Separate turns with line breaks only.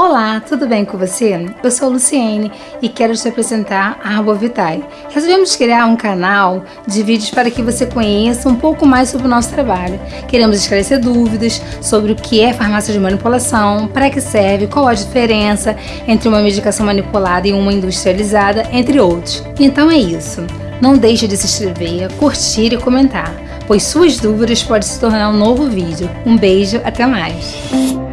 Olá, tudo bem com você? Eu sou Luciene e quero te apresentar a Arbovitae. Resolvemos criar um canal de vídeos para que você conheça um pouco mais sobre o nosso trabalho. Queremos esclarecer dúvidas sobre o que é farmácia de manipulação, para que serve, qual a diferença entre uma medicação manipulada e uma industrializada, entre outros. Então é isso. Não deixe de se inscrever, curtir e comentar, pois suas dúvidas podem se tornar um novo vídeo. Um beijo, até mais!